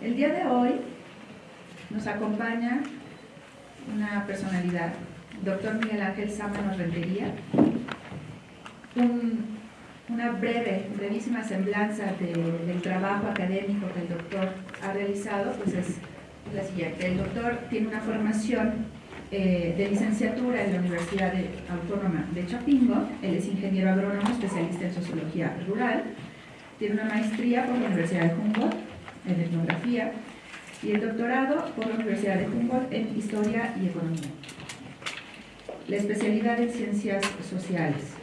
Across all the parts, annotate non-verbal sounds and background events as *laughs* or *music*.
El día de hoy nos acompaña una personalidad, doctor Miguel Ángel Sámano Rentería, una breve, brevísima semblanza del trabajo académico que el doctor ha realizado, pues es la siguiente. El doctor tiene una formación eh, de licenciatura en la Universidad Autónoma de Chapingo, él es ingeniero agrónomo especialista en sociología rural, tiene una maestría por la Universidad de Humboldt en etnografía y el doctorado por la Universidad de Humboldt en historia y economía. La especialidad en ciencias sociales.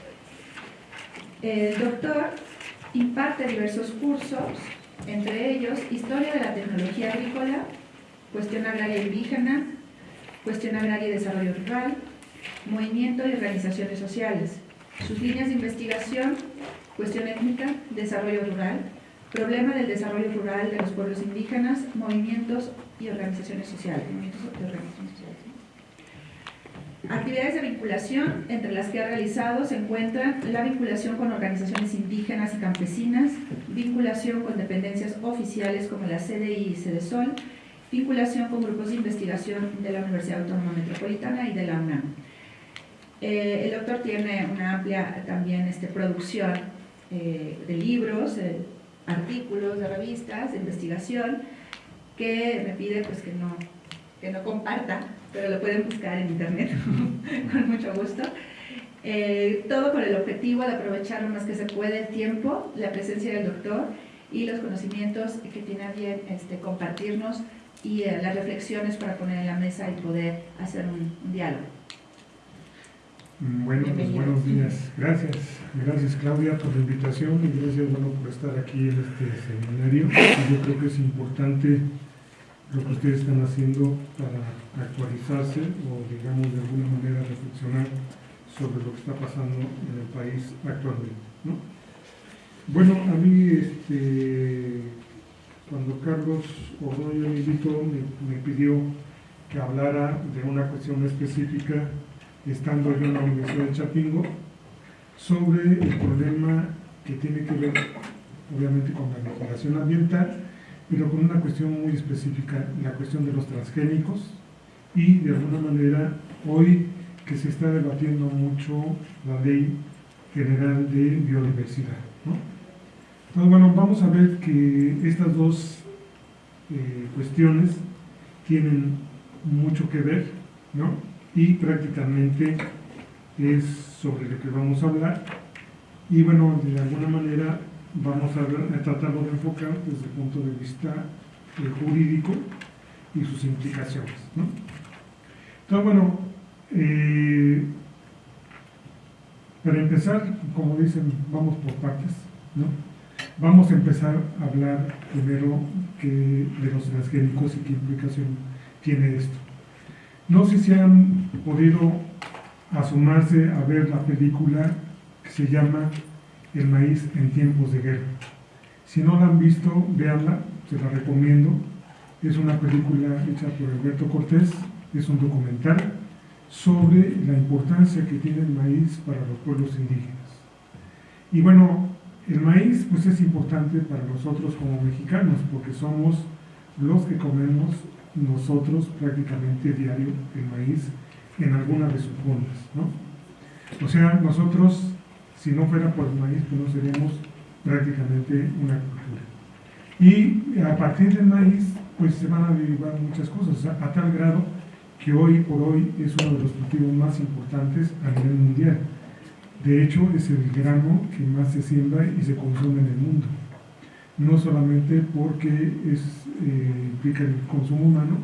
El doctor imparte diversos cursos, entre ellos Historia de la Tecnología Agrícola, Cuestión Agraria Indígena, Cuestión Agraria y Desarrollo Rural, Movimiento y Organizaciones Sociales. Sus líneas de investigación, Cuestión Étnica, Desarrollo Rural, Problema del Desarrollo Rural de los Pueblos Indígenas, Movimientos y Organizaciones Sociales. Actividades de vinculación, entre las que ha realizado se encuentran la vinculación con organizaciones indígenas y campesinas, vinculación con dependencias oficiales como la CDI y CEDESOL, vinculación con grupos de investigación de la Universidad Autónoma Metropolitana y de la UNAM. Eh, el doctor tiene una amplia también este, producción eh, de libros, eh, artículos, de revistas, de investigación, que me pide pues, que, no, que no comparta pero lo pueden buscar en internet *laughs* con mucho gusto. Eh, todo con el objetivo de aprovechar lo más que se puede el tiempo, la presencia del doctor y los conocimientos que tiene a bien este, compartirnos y eh, las reflexiones para poner en la mesa y poder hacer un, diálogo. Bueno, pues buenos días. Gracias. Gracias Claudia por la invitación y gracias bueno, por estar aquí en este seminario. Yo creo que es importante lo que ustedes están haciendo para actualizarse o, digamos, de alguna manera reflexionar sobre lo que está pasando en el país actualmente. Bueno, a mí, este, cuando Carlos Ordóñez me invitó, me, me, pidió que hablara de una cuestión específica, estando yo en la Universidad de Chapingo, sobre el problema que tiene que ver, obviamente, con la legislación ambiental, pero con una cuestión muy específica, la cuestión de los transgénicos y de alguna manera hoy que se está debatiendo mucho la ley general de biodiversidad. Entonces, bueno, vamos a ver que estas dos eh, cuestiones tienen mucho que ver, ¿no? Y prácticamente es sobre lo que vamos a hablar. Y bueno, de alguna manera vamos a, tratarlo de enfocar desde el punto de vista eh, jurídico y sus implicaciones. Entonces, bueno, eh, para empezar, como dicen, vamos por partes. Vamos a empezar a hablar primero que de los transgénicos y qué implicación tiene esto. No sé si han podido asomarse a ver la película que se llama el maíz en tiempos de guerra. Si no la han visto, véanla, se la recomiendo. Es una película hecha por Alberto Cortés, es un documental sobre la importancia que tiene el maíz para los pueblos indígenas. Y bueno, el maíz pues es importante para nosotros como mexicanos, porque somos los que comemos nosotros prácticamente diario el maíz en alguna de sus formas, ¿no? O sea, nosotros si no fuera por el maíz, pues no seríamos prácticamente una cultura. Y a partir del maíz, pues se van a derivar muchas cosas, a tal grado que hoy por hoy es uno de los cultivos más importantes a nivel mundial. De hecho, es el grano que más se siembra y se consume en el mundo. No solamente porque eh, implica el consumo humano,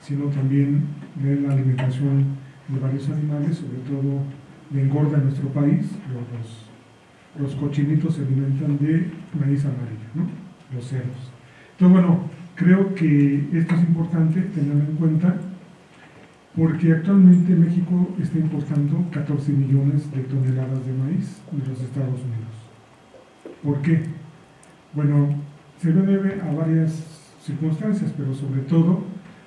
sino también de la alimentación de varios animales, sobre todo le engorda en nuestro país, los, los, cochinitos se alimentan de maíz amarillo, ¿no? los cerdos. Entonces, bueno, creo que esto es importante tenerlo en cuenta porque actualmente México está importando 14 millones de toneladas de maíz de los Estados Unidos. ¿Por qué? Bueno, se lo debe a varias circunstancias, pero sobre todo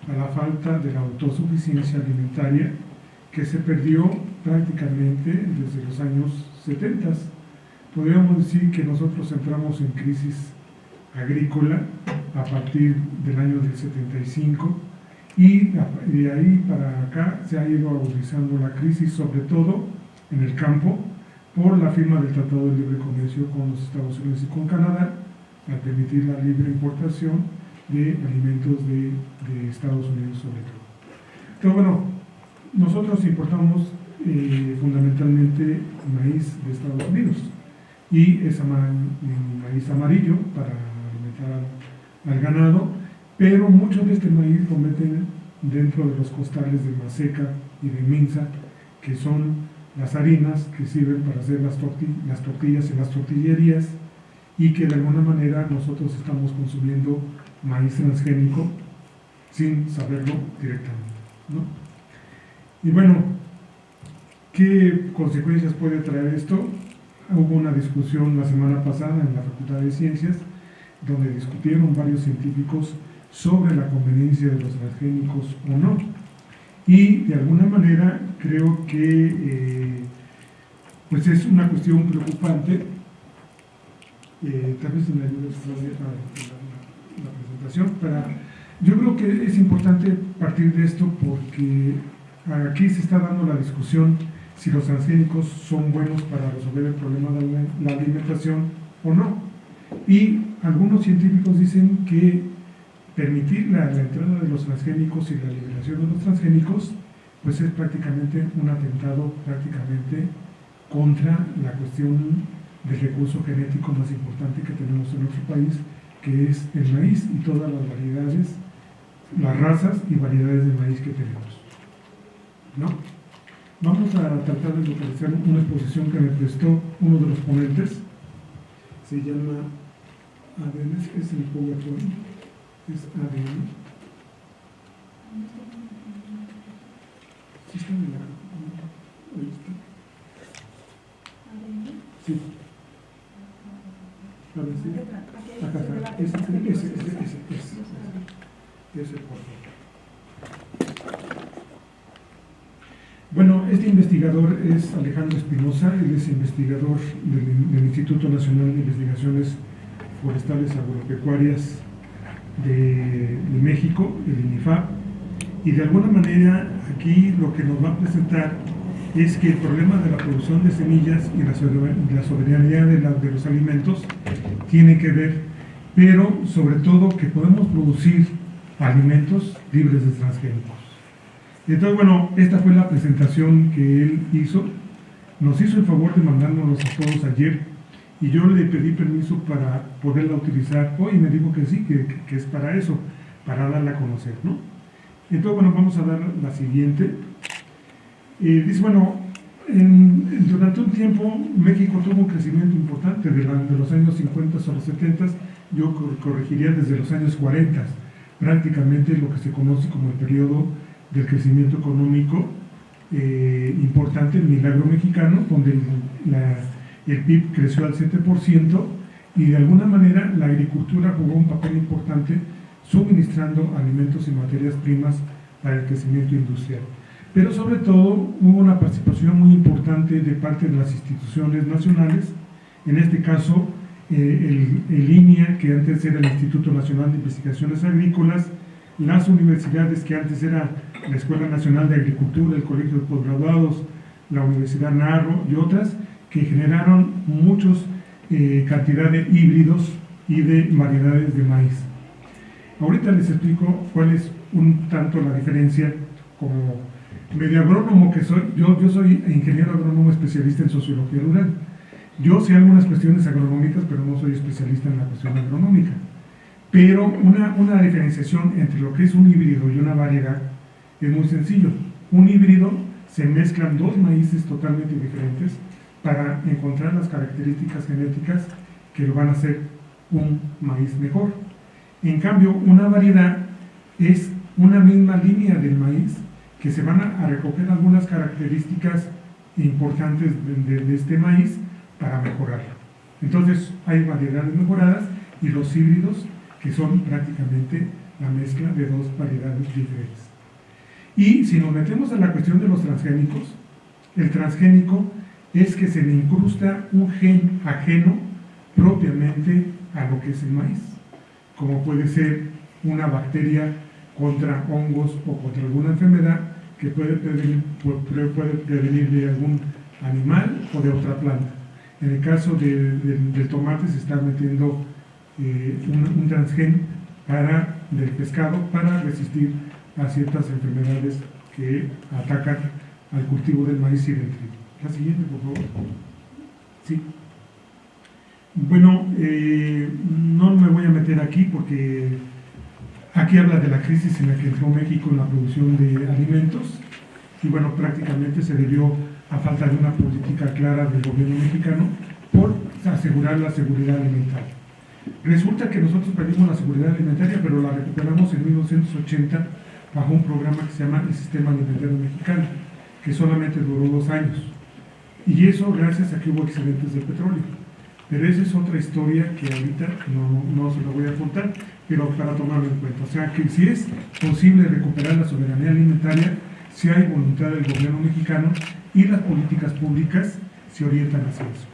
a la falta de la autosuficiencia alimentaria que se perdió prácticamente desde los años 70. Podríamos decir que nosotros entramos en crisis agrícola a partir del año del 75 y de ahí para acá se ha ido agudizando la crisis, sobre todo en el campo, por la firma del Tratado de Libre Comercio con los Estados Unidos y con Canadá, al permitir la libre importación de alimentos de, Estados Unidos sobre todo. Pero bueno, nosotros importamos eh, fundamentalmente maíz de Estados Unidos y es maíz amarillo para alimentar al, ganado, pero mucho de este maíz lo meten dentro de los costales de maseca y de minza, que son las harinas que sirven para hacer las, las tortillas en las tortillerías y que de alguna manera nosotros estamos consumiendo maíz transgénico sin saberlo directamente. Y bueno, ¿qué consecuencias puede traer esto? Hubo una discusión la semana pasada en la Facultad de Ciencias donde discutieron varios científicos sobre la conveniencia de los transgénicos o no. Y de alguna manera creo que eh, pues es una cuestión preocupante. Eh, tal vez me ayudes a la, presentación. Para, yo creo que es importante partir de esto porque aquí se está dando la discusión si los transgénicos son buenos para resolver el problema de la alimentación o no. Y algunos científicos dicen que permitir la, entrada de los transgénicos y la liberación de los transgénicos, pues es prácticamente un atentado prácticamente contra la cuestión del recurso genético más importante que tenemos en nuestro país, que es el maíz y todas las variedades, las razas y variedades de maíz que tenemos. ¿No? Vamos a tratar de localizar una exposición que me prestó uno de los ponentes, se llama, a ver, es el PowerPoint es ADN. ¿Sí está en la... Ahí está. Sí. A ver, Bueno, este investigador es Alejandro Espinosa, él es investigador del, Instituto Nacional de Investigaciones Forestales Agropecuarias de, México, el INIFAP, y de alguna manera aquí lo que nos va a presentar es que el problema de la producción de semillas y la, soberanía de los alimentos tiene que ver, pero sobre todo que podemos producir alimentos libres de transgénicos. Entonces, bueno, esta fue la presentación que él hizo. Nos hizo el favor de mandárnoslos a todos ayer y yo le pedí permiso para poderla utilizar hoy y me dijo que sí, que, es para eso, para darla a conocer, ¿no? Entonces, bueno, vamos a dar la siguiente. Eh, dice, bueno, durante un tiempo México tuvo un crecimiento importante de, los años 50 a los 70, yo corregiría desde los años 40, prácticamente lo que se conoce como el periodo del crecimiento económico eh, importante, el milagro mexicano, donde el PIB creció al 7% y de alguna manera la agricultura jugó un papel importante suministrando alimentos y materias primas para el crecimiento industrial. Pero sobre todo hubo una participación muy importante de parte de las instituciones nacionales, en este caso eh, el, INIA, que antes era el Instituto Nacional de Investigaciones Agrícolas, las universidades que antes era la Escuela Nacional de Agricultura, el Colegio de Postgraduados, la Universidad Narro y otras, que generaron muchos eh, cantidad de híbridos y de variedades de maíz. Ahorita les explico cuál es un tanto la diferencia como medio agrónomo que soy. Yo, yo soy ingeniero agrónomo especialista en sociología rural. Yo sé algunas cuestiones agronómicas, pero no soy especialista en la cuestión agronómica. Pero una, una diferenciación entre lo que es un híbrido y una variedad es muy sencillo. Un híbrido se mezclan dos maíces totalmente diferentes para encontrar las características genéticas que lo van a hacer un maíz mejor. En cambio, una variedad es una misma línea del maíz que se van a, recoger algunas características importantes de, este maíz para mejorarlo. Entonces, hay variedades mejoradas y los híbridos que son prácticamente la mezcla de dos variedades diferentes. Y si nos metemos en la cuestión de los transgénicos, el transgénico es que se le incrusta un gen ajeno propiamente a lo que es el maíz. como puede ser una bacteria contra hongos o contra alguna enfermedad que puede prevenir, de algún animal o de otra planta. En el caso del tomate se está metiendo eh, un, transgen para, del pescado para resistir a ciertas enfermedades que atacan al cultivo del maíz y del trigo. La siguiente, por favor. Sí. Bueno, eh, no me voy a meter aquí porque aquí habla de la crisis en la que entró México en la producción de alimentos y bueno, prácticamente se debió a falta de una política clara del gobierno mexicano por asegurar la seguridad alimentaria. Resulta que nosotros perdimos la seguridad alimentaria, pero la recuperamos en 1980 bajo un programa que se llama el Sistema Alimentario Mexicano, que solamente duró dos años. Y eso gracias a que hubo excedentes de petróleo. Pero esa es otra historia que ahorita no, no se la voy a contar, pero para tomarlo en cuenta. O sea que si es posible recuperar la soberanía alimentaria, si hay voluntad del gobierno mexicano y las políticas públicas se orientan hacia eso.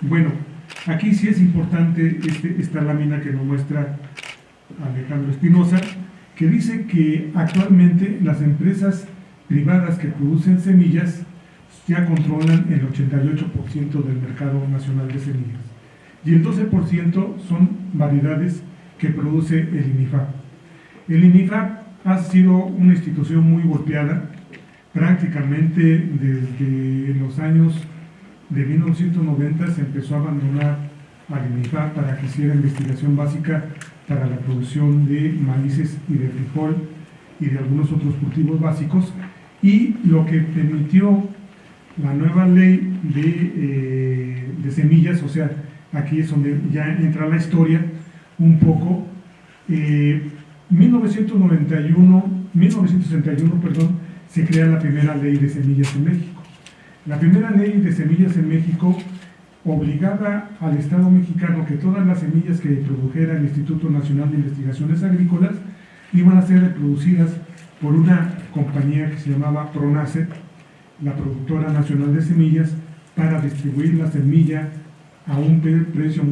Bueno, aquí sí es importante este, esta lámina que nos muestra Alejandro Espinosa, que dice que actualmente las empresas privadas que producen semillas ya controlan el 88% del mercado nacional de semillas. Y el 12% son variedades que produce el INIFAP. El INIFAP ha sido una institución muy golpeada, prácticamente desde los años de 1990 se empezó a abandonar al INIFAP para que hiciera investigación básica para la producción de maíces y de frijol y de algunos otros cultivos básicos y lo que permitió la nueva ley eh, de, semillas, o sea, aquí es donde ya entra la historia un poco. 1991, eh, 1961, perdón, se crea la primera ley de semillas en México. La primera ley de semillas en México obligaba al Estado mexicano que todas las semillas que produjera el Instituto Nacional de Investigaciones Agrícolas iban a ser reproducidas por una compañía que se llamaba PRONACET, la productora nacional de semillas para distribuir la semilla a un precio,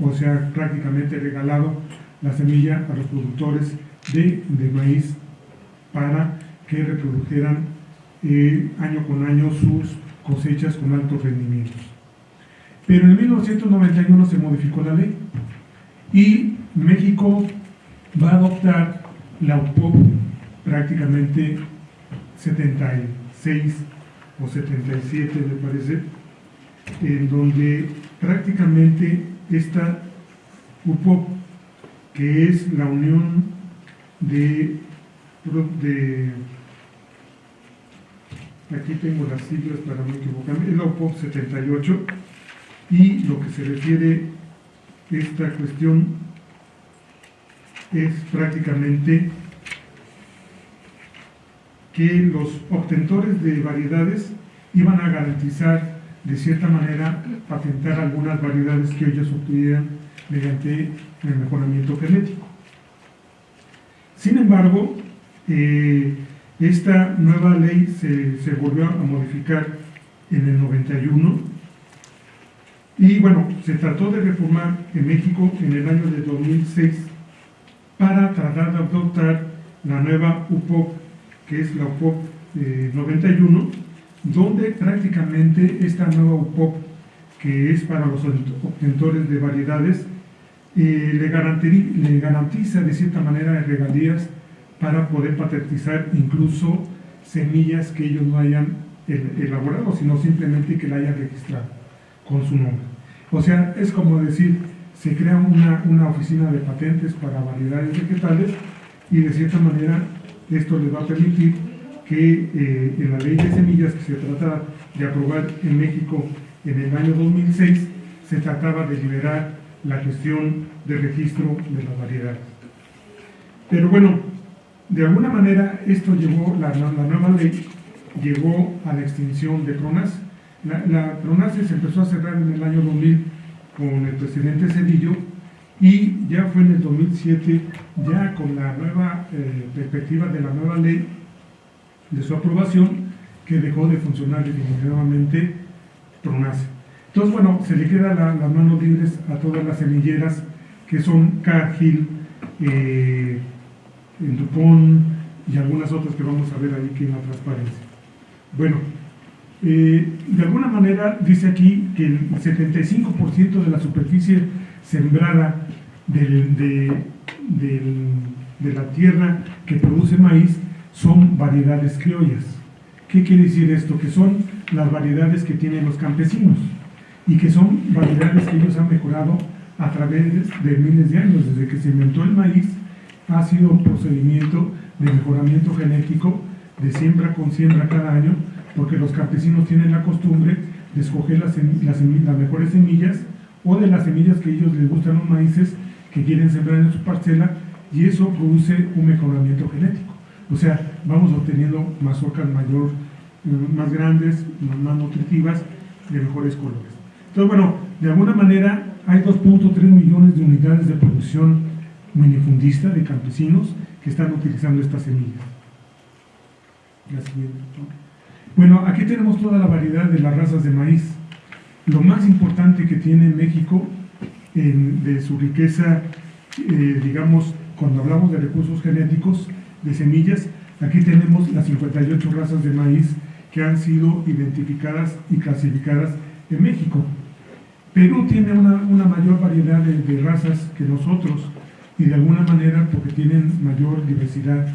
o sea, prácticamente regalado la semilla a los productores de, maíz para que reprodujeran eh, año con año sus cosechas con altos rendimientos. Pero en 1991 se modificó la ley y México va a adoptar la UPOP prácticamente 76 o 77 me parece, en donde prácticamente esta UPOP, que es la unión de, aquí tengo las siglas para no equivocarme, es la UPOP 78, y lo que se refiere esta cuestión es prácticamente que los obtentores de variedades iban a garantizar de cierta manera patentar algunas variedades que ellos obtuvieran mediante el mejoramiento genético. Sin embargo, eh, esta nueva ley se, volvió a modificar en el 91 y bueno, se trató de reformar en México en el año de 2006 para tratar de adoptar la nueva UPOC que es la UPOP 91, eh, donde prácticamente esta nueva UPOP, que es para los obtentores de variedades, eh, le, le, garantiza de cierta manera regalías para poder patentizar incluso semillas que ellos no hayan elaborado, sino simplemente que la hayan registrado con su nombre. O sea, es como decir, se crea una, una oficina de patentes para variedades vegetales y de cierta manera esto les va a permitir que eh, en la ley de semillas que se trata de aprobar en México en el año 2006, se trataba de liberar la cuestión de registro de las variedades. Pero bueno, de alguna manera esto llevó, la, nueva ley llegó a la extinción de PRONAS. La, la se empezó a cerrar en el año 2000 con el presidente Cedillo y ya fue en el 2007, ya con la nueva eh, perspectiva de la nueva ley, de su aprobación, que dejó de funcionar definitivamente PRONACE. Entonces, bueno, se le queda las manos libres a todas las semilleras que son Cargill, eh, Dupont y algunas otras que vamos a ver ahí que en la transparencia. Bueno, eh, de alguna manera dice aquí que el 75% de la superficie sembrada de la tierra que produce maíz son variedades criollas. ¿Qué quiere decir esto? Que son las variedades que tienen los campesinos y que son variedades que ellos han mejorado a través de miles de años. Desde que se inventó el maíz ha sido un procedimiento de mejoramiento genético de siembra con siembra cada año, porque los campesinos tienen la costumbre de escoger las, mejores semillas o de las semillas que ellos les gustan los maíces que quieren sembrar en su parcela y eso produce un mejoramiento genético. O sea, vamos obteniendo mazorcas mayor, eh, más grandes, más nutritivas, de mejores colores. Entonces, bueno, de alguna manera hay 2.3 millones de unidades de producción minifundista de campesinos que están utilizando estas semillas. La siguiente. Bueno, aquí tenemos toda la variedad de las razas de maíz. Lo más importante que tiene México de su riqueza, eh, digamos, cuando hablamos de recursos genéticos, de semillas, aquí tenemos las 58 razas de maíz que han sido identificadas y clasificadas en México. Perú tiene una, mayor variedad de, razas que nosotros y de alguna manera porque tienen mayor diversidad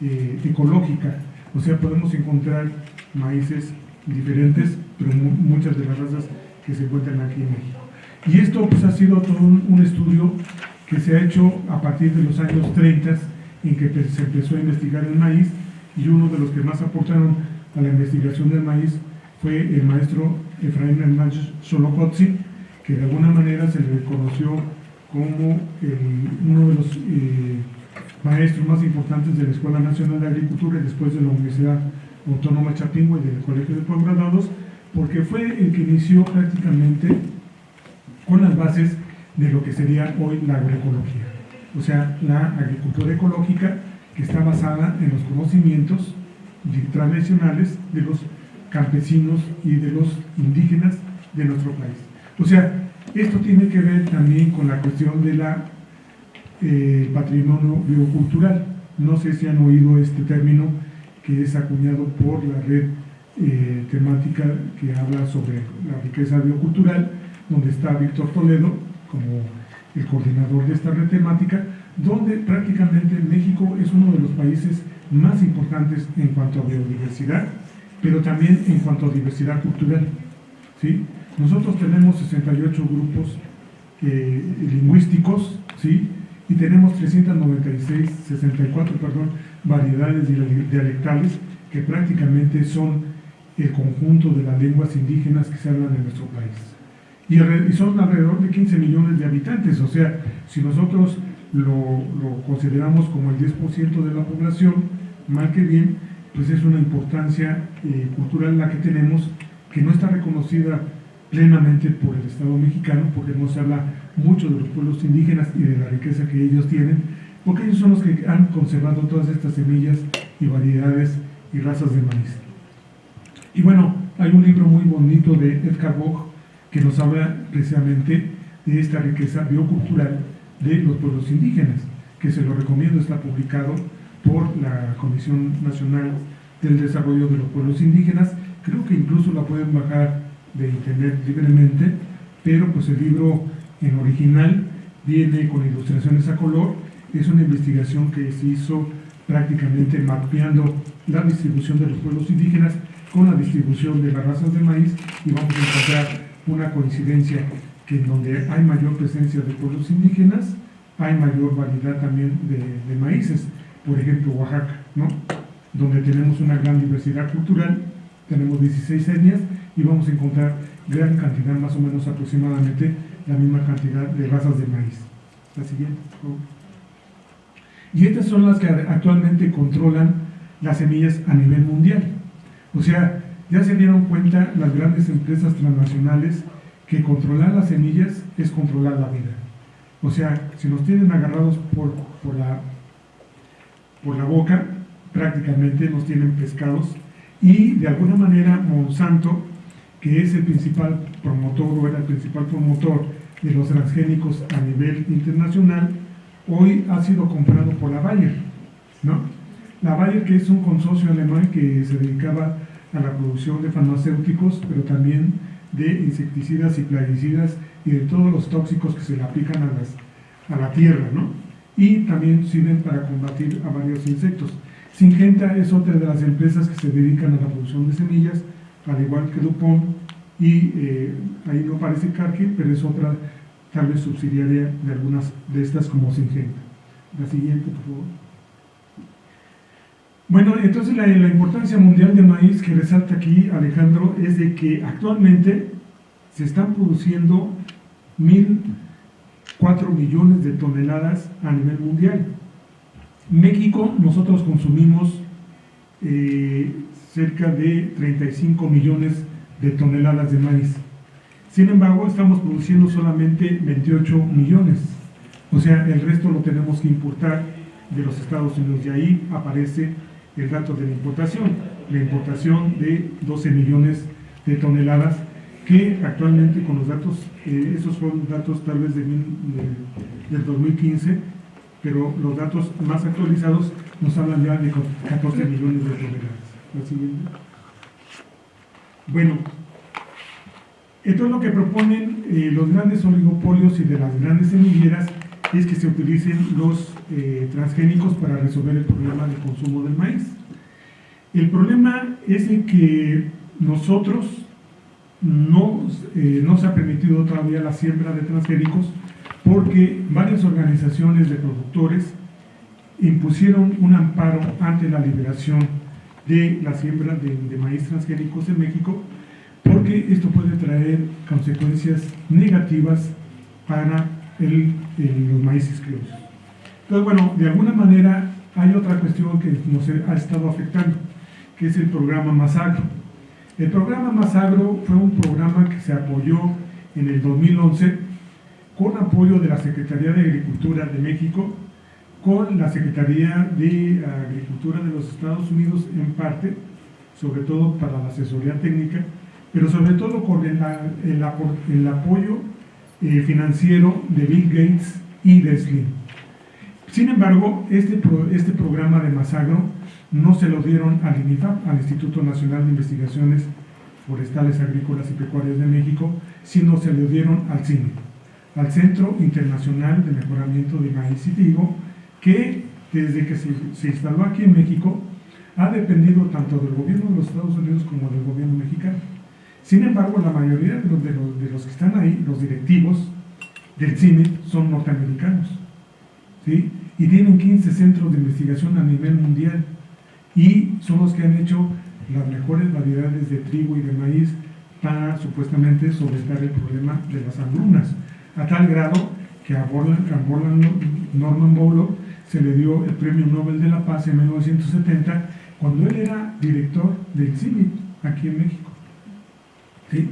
eh, ecológica. O sea, podemos encontrar maíces diferentes, pero muchas de las razas que se encuentran aquí en México. Y esto pues, ha sido todo un, estudio que se ha hecho a partir de los años 30 en que se empezó a investigar el maíz y uno de los que más aportaron a la investigación del maíz fue el maestro Efraín Hernández Solocotzi, que de alguna manera se le reconoció como uno de los eh, maestros más importantes de la Escuela Nacional de Agricultura y después de la Universidad Autónoma Chapingo y del Colegio de Posgraduados, porque fue el que inició prácticamente con las bases de lo que sería hoy la agroecología o sea, la agricultura ecológica que está basada en los conocimientos tradicionales de los campesinos y de los indígenas de nuestro país. O sea, esto tiene que ver también con la cuestión del eh, patrimonio biocultural. No sé si han oído este término que es acuñado por la red eh, temática que habla sobre la riqueza biocultural, donde está Víctor Toledo como el coordinador de esta red temática, donde prácticamente México es uno de los países más importantes en cuanto a biodiversidad, pero también en cuanto a diversidad cultural. ¿sí? Nosotros tenemos 68 grupos eh, lingüísticos, ¿sí? y tenemos 396, 64, perdón, variedades dialectales que prácticamente son el conjunto de las lenguas indígenas que se hablan en nuestro país y, son alrededor de 15 millones de habitantes, o sea, si nosotros lo, consideramos como el 10% de la población, mal que bien, pues es una importancia eh, cultural la que tenemos que no está reconocida plenamente por el Estado mexicano, porque no se habla mucho de los pueblos indígenas y de la riqueza que ellos tienen, porque ellos son los que han conservado todas estas semillas y variedades y razas de maíz. Y bueno, hay un libro muy bonito de Edgar Boch, que nos habla precisamente de esta riqueza biocultural de los pueblos indígenas, que se lo recomiendo, está publicado por la Comisión Nacional del Desarrollo de los Pueblos Indígenas, creo que incluso la pueden bajar de internet libremente, pero pues el libro en original viene con ilustraciones a color, es una investigación que se hizo prácticamente mapeando la distribución de los pueblos indígenas con la distribución de las razas de maíz y vamos a encontrar una coincidencia que en donde hay mayor presencia de pueblos indígenas, hay mayor variedad también de, maíces. Por ejemplo, Oaxaca, ¿no? donde tenemos una gran diversidad cultural, tenemos 16 etnias y vamos a encontrar gran cantidad, más o menos aproximadamente la misma cantidad de razas de maíz. La siguiente, Y estas son las que actualmente controlan las semillas a nivel mundial. O sea, ya se dieron cuenta las grandes empresas transnacionales que controlar las semillas es controlar la vida. O sea, si nos tienen agarrados por, por, la, por la boca, prácticamente nos tienen pescados y de alguna manera Monsanto, que es el principal promotor o era el principal promotor de los transgénicos a nivel internacional, hoy ha sido comprado por la Bayer, ¿no? La Bayer que es un consorcio alemán que se dedicaba a la producción de farmacéuticos, pero también de insecticidas y plaguicidas y de todos los tóxicos que se le aplican a, las, a la tierra, ¿no? Y también sirven para combatir a varios insectos. Singenta es otra de las empresas que se dedican a la producción de semillas, al igual que Dupont, y eh, ahí no parece Cargill, pero es otra tal vez subsidiaria de algunas de estas como Singenta. La siguiente, por favor. Bueno, entonces la, importancia mundial del maíz que resalta aquí Alejandro es de que actualmente se están produciendo 1.004 millones de toneladas a nivel mundial. México, nosotros consumimos eh, cerca de 35 millones de toneladas de maíz. Sin embargo, estamos produciendo solamente 28 millones. O sea, el resto lo tenemos que importar de los Estados Unidos. Y ahí aparece el dato de la importación. La importación de 12 millones de toneladas que actualmente con los datos, eh, esos son datos tal vez de, de, del 2015, pero los datos más actualizados nos hablan ya de 14 millones de toneladas. La siguiente. Bueno, entonces lo que proponen eh, los grandes oligopolios y de las grandes semilleras es que se utilicen los eh, transgénicos para resolver el problema del consumo del maíz. El problema es en que nosotros no, eh, no se ha permitido todavía la siembra de transgénicos porque varias organizaciones de productores impusieron un amparo ante la liberación de la siembra de, maíz transgénicos en México porque esto puede traer consecuencias negativas para el, los maíces criollos. Entonces, bueno, de alguna manera hay otra cuestión que nos ha estado afectando, que es el programa Masagro. El programa Masagro fue un programa que se apoyó en el 2011 con apoyo de la Secretaría de Agricultura de México, con la Secretaría de Agricultura de los Estados Unidos en parte, sobre todo para la asesoría técnica, pero sobre todo con el, apoyo eh, financiero de Bill Gates y de Slim. Sin embargo, este, este programa de Masagro no se lo dieron al INIFAP, al Instituto Nacional de Investigaciones Forestales, Agrícolas y Pecuarias de México, sino se lo dieron al CINE, al Centro Internacional de Mejoramiento de Maíz y Trigo, que desde que se, se instaló aquí en México ha dependido tanto del gobierno de los Estados Unidos como del gobierno mexicano. Sin embargo, la mayoría de los, de los, de los que están ahí, los directivos del CIME, son norteamericanos. ¿sí? Y tienen 15 centros de investigación a nivel mundial. Y son los que han hecho las mejores variedades de trigo y de maíz para supuestamente solventar el problema de las hambrunas. A tal grado que a Borland, Norman Borlaug se le dio el Premio Nobel de la Paz en 1970 cuando él era director del CIMI aquí en México. ¿Sí?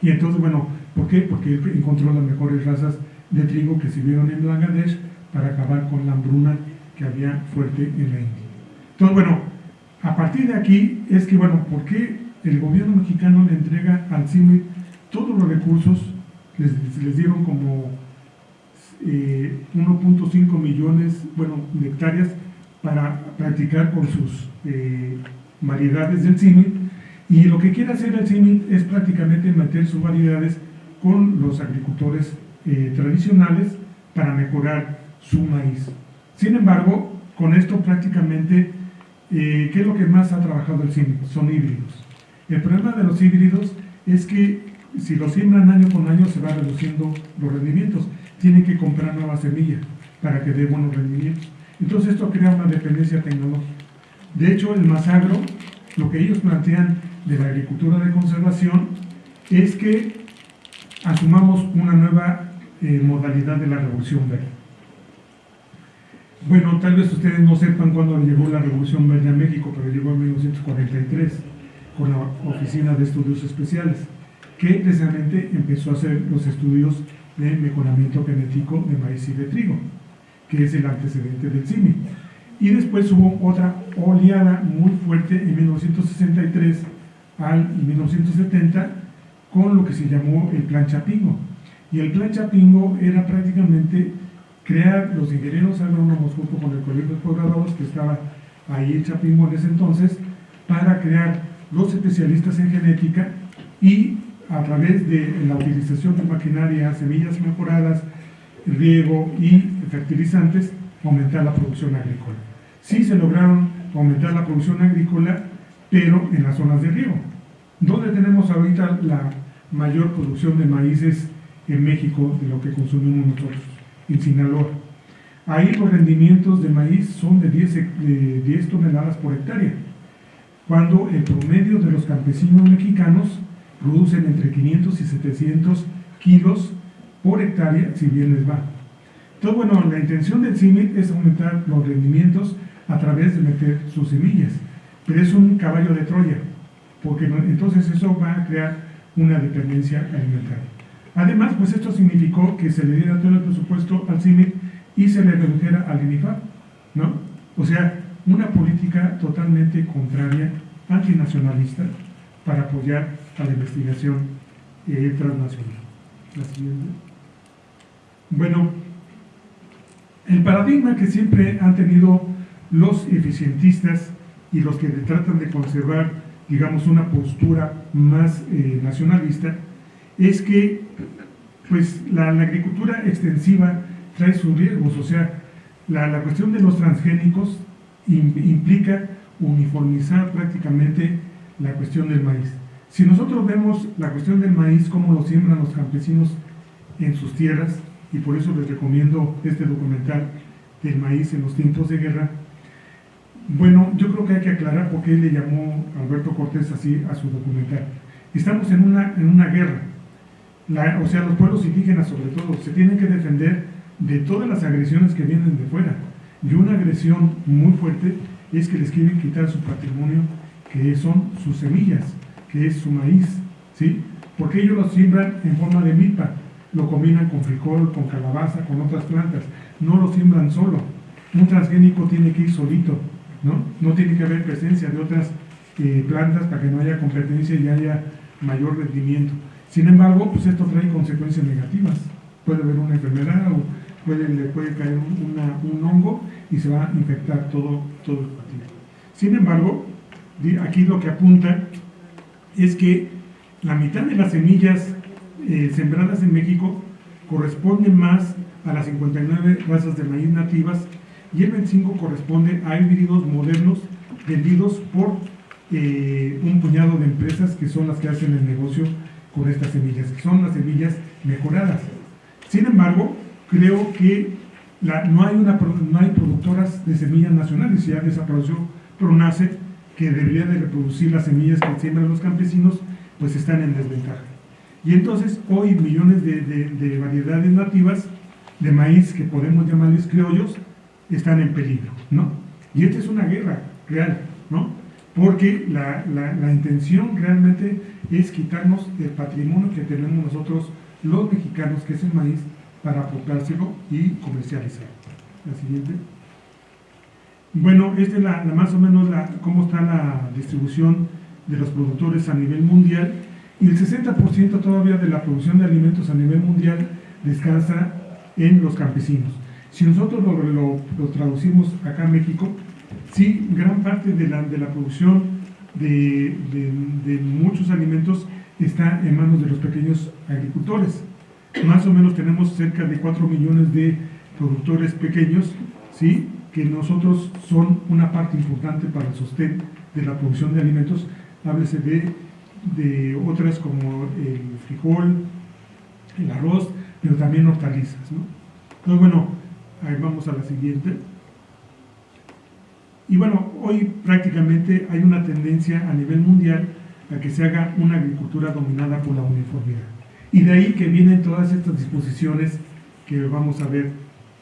Y entonces, bueno, ¿por qué? Porque él encontró las mejores razas de trigo que sirvieron en Bangladesh para acabar con la hambruna que había fuerte en la India. Entonces, bueno, a partir de aquí es que, bueno, ¿por qué el gobierno mexicano le entrega al CIMI todos los recursos? Les, les dieron como eh, 1.5 millones, bueno, de hectáreas para practicar con sus eh, variedades del CIMI y lo que quiere hacer el CIMIT es prácticamente meter sus variedades con los agricultores eh, tradicionales para mejorar su maíz. Sin embargo, con esto prácticamente, eh, ¿qué es lo que más ha trabajado el CIMIT? Son híbridos. El problema de los híbridos es que si los siembran año con año se va reduciendo los rendimientos. Tienen que comprar nueva semilla para que dé buenos rendimientos. Entonces esto crea una dependencia tecnológica. De hecho, el Masagro, lo que ellos plantean de la agricultura de conservación es que asumamos una nueva eh, modalidad de la revolución verde. Bueno, tal vez ustedes no sepan cuándo llegó la revolución verde a México, pero llegó en 1943 con la Oficina de Estudios Especiales, que precisamente empezó a hacer los estudios de mejoramiento genético de maíz y de trigo, que es el antecedente del CIMI. Y después hubo otra oleada muy fuerte en 1963 al 1970 con lo que se llamó el Plan Chapingo. Y el plan Chapingo era prácticamente crear los ingenieros agrónomos junto con el colegio de posgraduados que estaba ahí en Chapingo en ese entonces, para crear los especialistas en genética y a través de la utilización de maquinaria, semillas mejoradas, riego y fertilizantes, aumentar la producción agrícola. Sí se lograron aumentar la producción agrícola, pero en las zonas de riego. ¿Dónde tenemos ahorita la mayor producción de maíces en México de lo que consumimos nosotros? En Sinaloa. Ahí los rendimientos de maíz son de 10, de 10 toneladas por hectárea, cuando el promedio de los campesinos mexicanos producen entre 500 y 700 kilos por hectárea, si bien les va. Entonces, bueno, la intención del CIMIC es aumentar los rendimientos a través de meter sus semillas, pero es un caballo de Troya, porque entonces eso va a crear una dependencia alimentaria. Además, pues esto significó que se le diera todo el presupuesto al CIMIC y se le redujera al INIFAP, ¿no? O sea, una política totalmente contraria, antinacionalista, para apoyar a la investigación eh, transnacional. La siguiente. Bueno, el paradigma que siempre han tenido los eficientistas y los que tratan de conservar, digamos, una postura más eh, nacionalista, es que pues, la, agricultura extensiva trae sus riesgos, o sea, la, la cuestión de los transgénicos implica uniformizar prácticamente la cuestión del maíz. Si nosotros vemos la cuestión del maíz, cómo lo siembran los campesinos en sus tierras, y por eso les recomiendo este documental del maíz en los tiempos de guerra, bueno, yo creo que hay que aclarar por qué le llamó Alberto Cortés así a su documental. Estamos en una, en una guerra, o sea, los pueblos indígenas sobre todo, se tienen que defender de todas las agresiones que vienen de fuera. Y una agresión muy fuerte es que les quieren quitar su patrimonio, que son sus semillas, que es su maíz, ¿sí? Porque ellos lo siembran en forma de milpa, lo combinan con frijol, con calabaza, con otras plantas, no lo siembran solo. Un transgénico tiene que ir solito, ¿no? No tiene que haber presencia de otras eh, plantas para que no haya competencia y haya mayor rendimiento. Sin embargo, pues esto trae consecuencias negativas. Puede haber una enfermedad o puede, le puede caer un hongo y se va a infectar todo, todo el partido. Sin embargo, aquí lo que apunta es que la mitad de las semillas eh, sembradas en México corresponden más a las 59 razas de maíz nativas y el 25 corresponde a híbridos modernos vendidos por eh, un puñado de empresas que son las que hacen el negocio con estas semillas, que son las semillas mejoradas. Sin embargo, creo que no, hay una, no hay productoras de semillas nacionales, ya desapareció PRONACE, que debería de reproducir las semillas que siembran los campesinos, pues están en desventaja. Y entonces hoy millones de, variedades nativas de maíz que podemos llamarles criollos están en peligro, ¿no? Y esta es una guerra real, ¿no? Porque la, la, intención realmente es quitarnos el patrimonio que tenemos nosotros los mexicanos, que es el maíz, para aportárselo y comercializarlo. La siguiente. Bueno, esta es la, más o menos la, cómo está la distribución de los productores a nivel mundial y el 60% todavía de la producción de alimentos a nivel mundial descansa en los campesinos. Si nosotros lo, traducimos acá en México, sí, gran parte de la, de la producción de, muchos alimentos está en manos de los pequeños agricultores. Más o menos tenemos cerca de 4 millones de productores pequeños, ¿sí? que nosotros son una parte importante para el sostén de la producción de alimentos, háblese de, de otras como el frijol, el arroz, pero también hortalizas. ¿no? Entonces, bueno, ahí vamos a la siguiente. Y bueno, hoy prácticamente hay una tendencia a nivel mundial a que se haga una agricultura dominada por la uniformidad. Y de ahí que vienen todas estas disposiciones que vamos a ver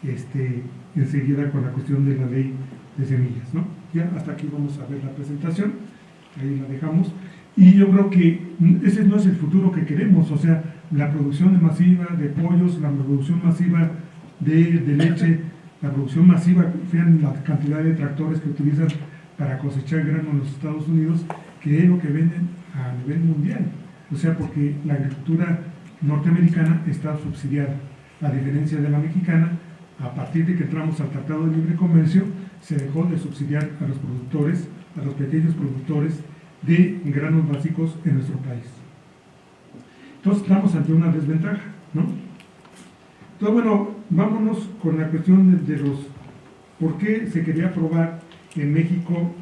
este, enseguida con la cuestión de la ley de semillas. ¿no? Ya hasta aquí vamos a ver la presentación, ahí la dejamos. Y yo creo que ese no es el futuro que queremos, o sea, la producción masiva de pollos, la producción masiva de, de leche, la producción masiva, fíjense la cantidad de tractores que utilizan para cosechar grano en los Estados Unidos, que es lo que venden a nivel mundial. O sea, porque la agricultura norteamericana está subsidiada, a diferencia de la mexicana, a partir de que entramos al Tratado de Libre Comercio, se dejó de subsidiar a los productores, a los pequeños productores de granos básicos en nuestro país. Entonces estamos ante una desventaja, ¿no? Entonces, bueno, vámonos con la cuestión de, los, ¿por qué se quería aprobar en México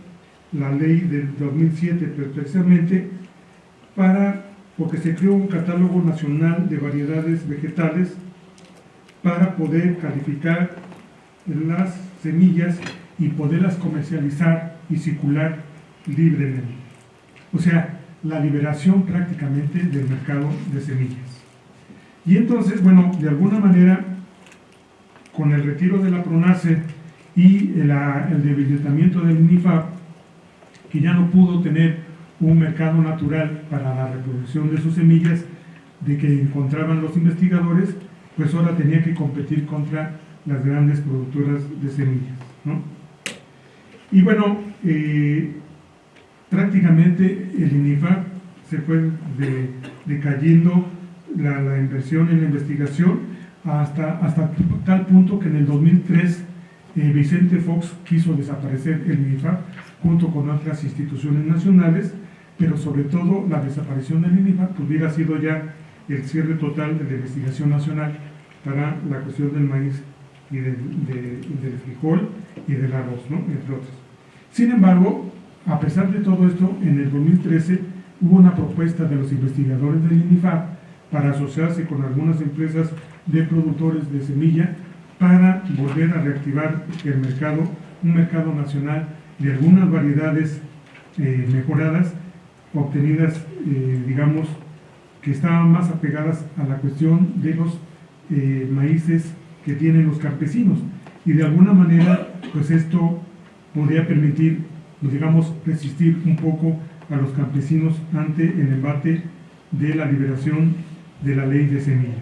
la ley del 2007? Pero precisamente para, porque se creó un catálogo nacional de variedades vegetales para poder calificar las semillas y poderlas comercializar y circular libremente. O sea, la liberación prácticamente del mercado de semillas. Y entonces, bueno, de alguna manera, con el retiro de la PRONACE y el, debilitamiento del INIFAP, que ya no pudo tener un mercado natural para la reproducción de sus semillas, de que encontraban los investigadores, pues ahora tenía que competir contra las grandes productoras de semillas. ¿no? Y bueno, eh, prácticamente el INIFAP se fue decayendo la, inversión en la investigación hasta, hasta tal punto que en el 2003 eh, Vicente Fox quiso desaparecer el INIFAP junto con otras instituciones nacionales, pero sobre todo la desaparición del INIFAP hubiera sido ya el cierre total de la investigación nacional para la cuestión del maíz y del, frijol y del arroz, ¿no? entre otros. Sin embargo, a pesar de todo esto, en el 2013 hubo una propuesta de los investigadores del INIFAP para asociarse con algunas empresas de productores de semilla para volver a reactivar el mercado, un mercado nacional de algunas variedades eh, mejoradas, obtenidas, eh, digamos, que estaban más apegadas a la cuestión de los eh, maíces que tienen los campesinos. Y de alguna manera, pues esto podría permitir, pues, digamos, resistir un poco a los campesinos ante el embate de la liberación de la ley de semillas.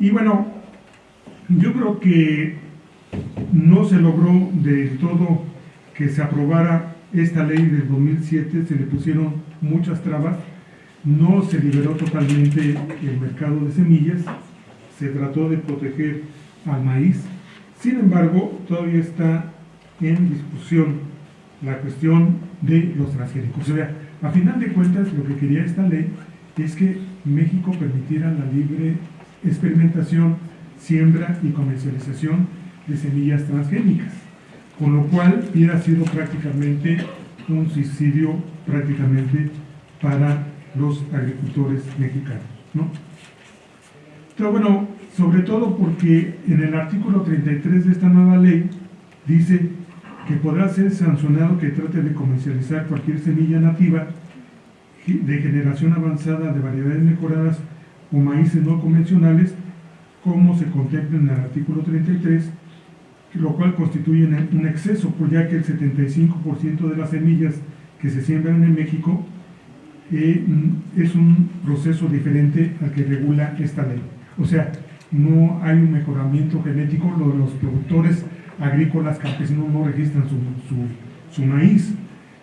Y bueno, yo creo que no se logró del todo que se aprobara esta ley del 2007, se le pusieron muchas trabas, no se liberó totalmente el mercado de semillas, se trató de proteger al maíz, sin embargo, todavía está en discusión la cuestión de los transgénicos. O sea, a final de cuentas, lo que quería esta ley es que México permitiera la libre experimentación, siembra y comercialización de semillas transgénicas, con lo cual hubiera sido prácticamente un suicidio prácticamente para los agricultores mexicanos. ¿no? Pero bueno, sobre todo porque en el artículo 33 de esta nueva ley dice que podrá ser sancionado que trate de comercializar cualquier semilla nativa de generación avanzada de variedades mejoradas o maíces no convencionales, como se contempla en el artículo 33, lo cual constituye un exceso, pues ya que el 75% de las semillas que se siembran en México eh, es un proceso diferente al que regula esta ley. O sea, no hay un mejoramiento genético, los productores agrícolas campesinos no registran su, su maíz,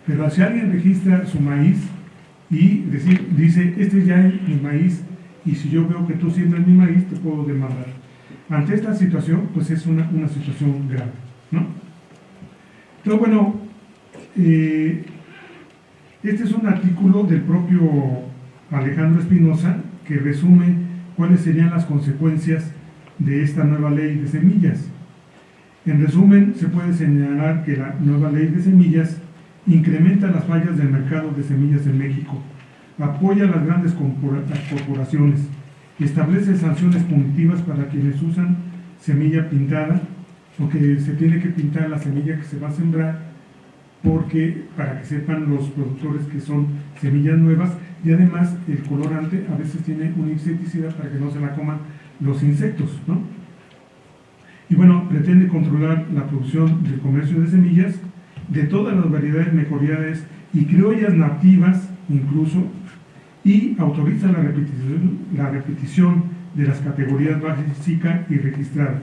pero si alguien registra su maíz, y decir, dice, este ya es mi maíz y si yo veo que tú siembras mi maíz, te puedo demandar. Ante esta situación, pues es una, situación grave, ¿no? Entonces, bueno, eh, este es un artículo del propio Alejandro Espinosa que resume cuáles serían las consecuencias de esta nueva ley de semillas. En resumen, se puede señalar que la nueva ley de semillas incrementa las fallas del mercado de semillas en México, apoya a las grandes corporaciones, establece sanciones punitivas para quienes usan semilla pintada, porque se tiene que pintar la semilla que se va a sembrar, porque para que sepan los productores que son semillas nuevas, y además el colorante a veces tiene un insecticida para que no se la coman los insectos, ¿no? Y bueno, pretende controlar la producción del comercio de semillas de todas las variedades mejoradas y criollas nativas incluso, y autoriza la repetición, de las categorías básica y registrada,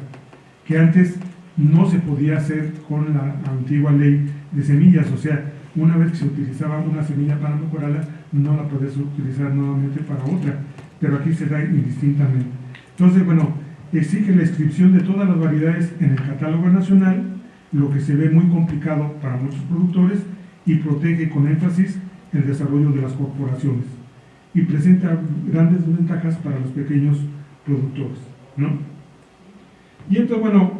que antes no se podía hacer con la antigua ley de semillas, o sea, una vez que se utilizaba una semilla para mejorarla, no la podías utilizar nuevamente para otra. pero aquí se da indistintamente. Entonces, bueno, exige la inscripción de todas las variedades en el catálogo nacional, lo que se ve muy complicado para muchos productores y protege con énfasis el desarrollo de las corporaciones y presenta grandes ventajas para los pequeños productores. ¿no? Y entonces, bueno,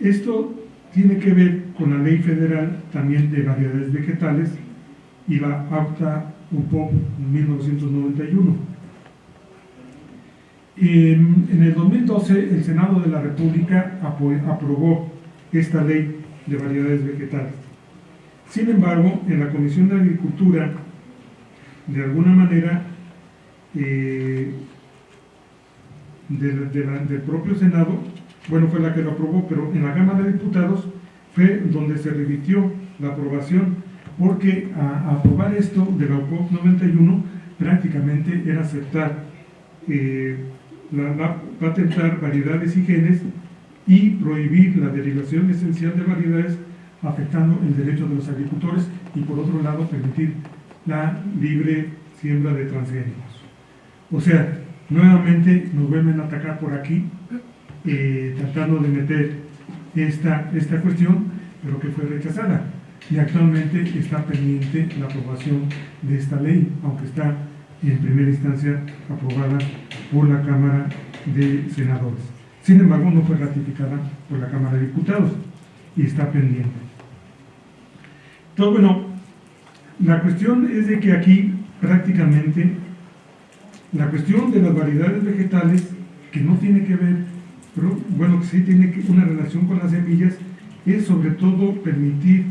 esto tiene que ver con la ley federal también de variedades vegetales y la APTA UPOP 1991. En, en el 2012 el Senado de la República aprobó esta ley de variedades vegetales. Sin embargo, en la Comisión de Agricultura, de alguna manera, eh, del propio Senado, bueno, fue la que lo aprobó, pero en la Cámara de Diputados fue donde se remitió la aprobación, porque a, aprobar esto de la OPOP 91 prácticamente era aceptar, eh, patentar variedades y genes y prohibir la derivación esencial de variedades afectando el derecho de los agricultores y por otro lado permitir la libre siembra de transgénicos. O sea, nuevamente nos vuelven a atacar por aquí, eh, tratando de meter esta, esta cuestión, pero que fue rechazada. Y actualmente está pendiente la aprobación de esta ley, aunque está en primera instancia aprobada por la Cámara de Senadores. Sin embargo, no fue ratificada por la Cámara de Diputados y está pendiente. Entonces, bueno, la cuestión es de que aquí prácticamente la cuestión de las variedades vegetales, que no tiene que ver, pero bueno, que sí tiene una relación con las semillas, es sobre todo permitir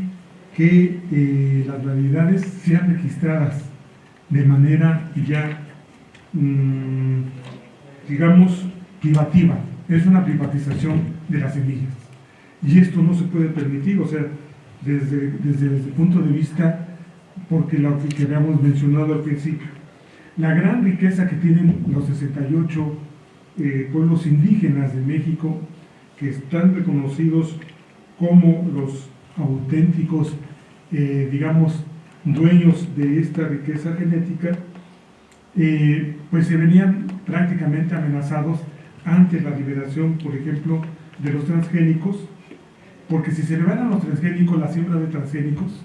que eh, las variedades sean registradas de manera ya, mm, digamos, privativa. Es una privatización de las semillas. Y esto no se puede permitir, o sea, desde, desde, el punto de vista, porque lo que habíamos mencionado al principio, la gran riqueza que tienen los 68 eh, pueblos indígenas de México, que están reconocidos como los auténticos, eh, digamos, dueños de esta riqueza genética, eh, pues se venían prácticamente amenazados ante la liberación, por ejemplo, de los transgénicos, porque si se a los transgénicos, la siembra de transgénicos,